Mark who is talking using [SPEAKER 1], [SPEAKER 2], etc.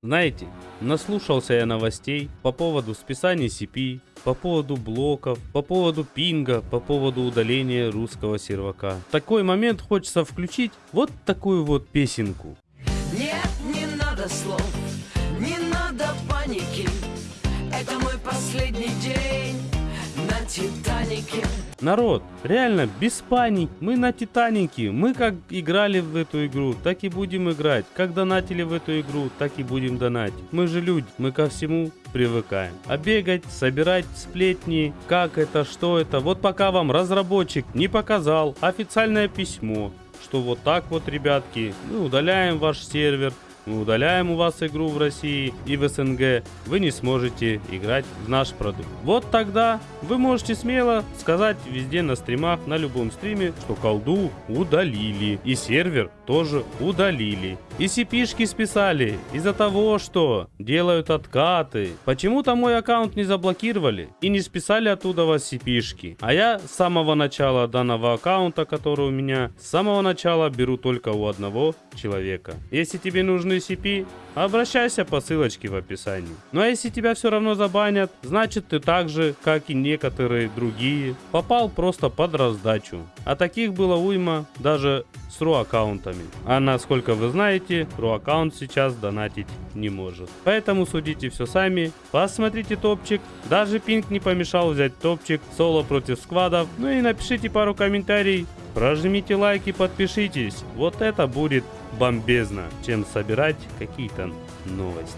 [SPEAKER 1] Знаете, наслушался я новостей по поводу списания CP, по поводу блоков, по поводу пинга, по поводу удаления русского сервака. В такой момент хочется включить вот такую вот песенку.
[SPEAKER 2] Нет, не надо слов, не надо паники Это мой последний день Титанике.
[SPEAKER 1] Народ, реально, без паник, мы на Титанике, мы как играли в эту игру, так и будем играть, как донатили в эту игру, так и будем донатить. Мы же люди, мы ко всему привыкаем. А бегать, собирать сплетни, как это, что это, вот пока вам разработчик не показал официальное письмо, что вот так вот, ребятки, мы удаляем ваш сервер, мы удаляем у вас игру в России и в СНГ, вы не сможете играть в наш продукт. Вот тогда вы можете смело сказать везде на стримах, на любом стриме, что колду удалили. И сервер тоже удалили. И cp списали из-за того, что делают откаты. Почему-то мой аккаунт не заблокировали и не списали оттуда вас cp -шки. А я с самого начала данного аккаунта, который у меня, с самого начала беру только у одного человека. Если тебе нужны CP, обращайся по ссылочке в описании. Ну а если тебя все равно забанят, значит ты так же, как и некоторые другие, попал просто под раздачу. А таких было уйма даже с RU аккаунтами. А насколько вы знаете, RU аккаунт сейчас донатить не может. Поэтому судите все сами, посмотрите топчик, даже пинг не помешал взять топчик, соло против сквадов, ну и напишите пару комментариев, прожмите лайк и подпишитесь, вот это будет бомбезно, чем собирать какие-то новости.